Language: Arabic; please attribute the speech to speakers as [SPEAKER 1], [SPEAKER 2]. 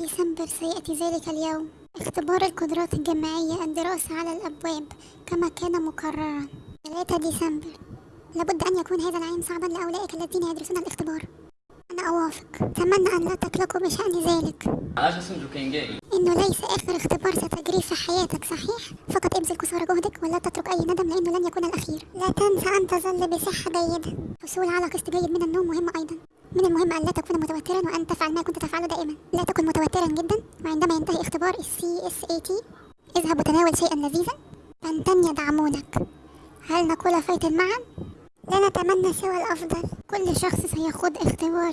[SPEAKER 1] ديسمبر سيأتي ذلك اليوم. اختبار القدرات الجماعية الدراسة على الأبواب كما كان مقررا. 3 ديسمبر. لابد أن يكون هذا العام صعبا لأولئك الذين يدرسون الاختبار. أنا أوافق. أتمنى أن لا تقلقوا بشأن ذلك. إنه ليس آخر اختبار ستجريه في حياتك صحيح؟ فقط ابذل قصارى جهدك ولا تترك أي ندم لأنه لن يكون الأخير. لا تنسى أن تظل بصحة جيدة. الحصول على قسط جيد من النوم مهم أيضا. المهم أن لا تكون متوترا وأن تفعل ما كنت تفعله دائما. لا تكن متوترا جدا وعندما ينتهي اختبار ال CSAT اذهب وتناول شيئا لذيذا. فانتن يدعمونك هل نقول فايت معا؟ لا نتمنى سوى الأفضل. كل شخص سيخوض اختبار.